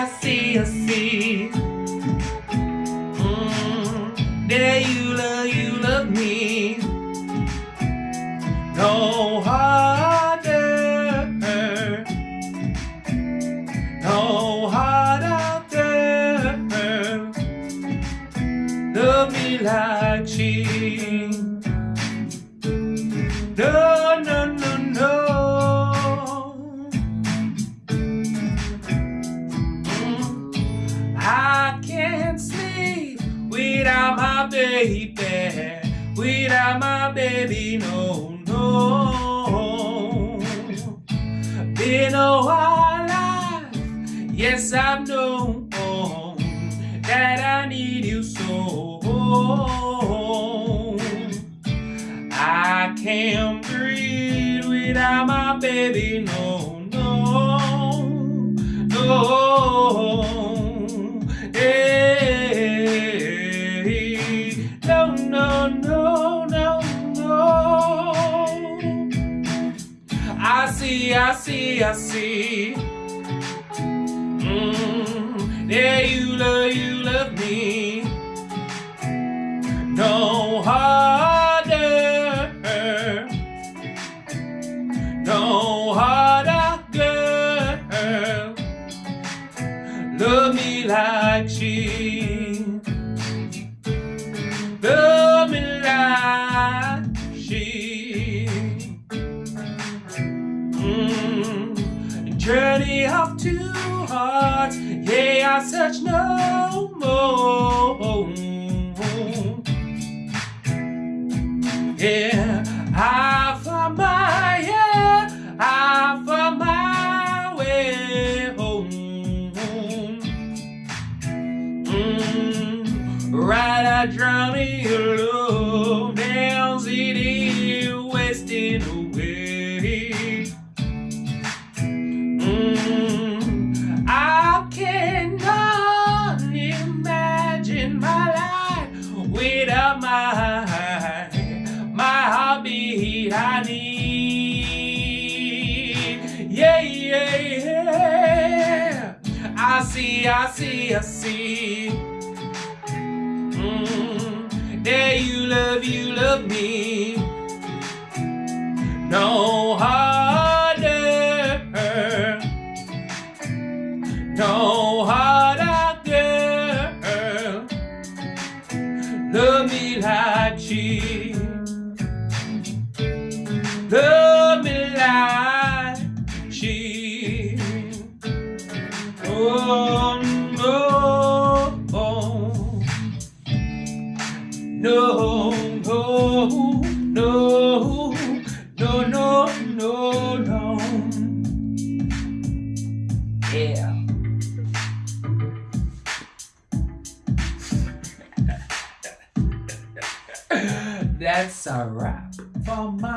I see, I see. Mm, that you love, you love me. No harder, no harder. Love me like she. No, baby. Without my baby, no, no. Been a while life, yes, I've known that I need you so. I can't breathe without my baby, no, no, no, no. I see, I see, I see. Mm, yeah, you love, you love me. No harder, no harder, girl. Love me like she, yeah, I search no more. Yeah, I found my, yeah, I found my way home. Mm, right, I drown in your love, down city, wasting away. My my heartbeat I need. Yeah, yeah, yeah. I see, I see, I see. Mm, that you love, you love me. No harder, no Like she. Love me like she. Oh no, no, no, no, no, no, no, no. Yeah. That's a wrap for my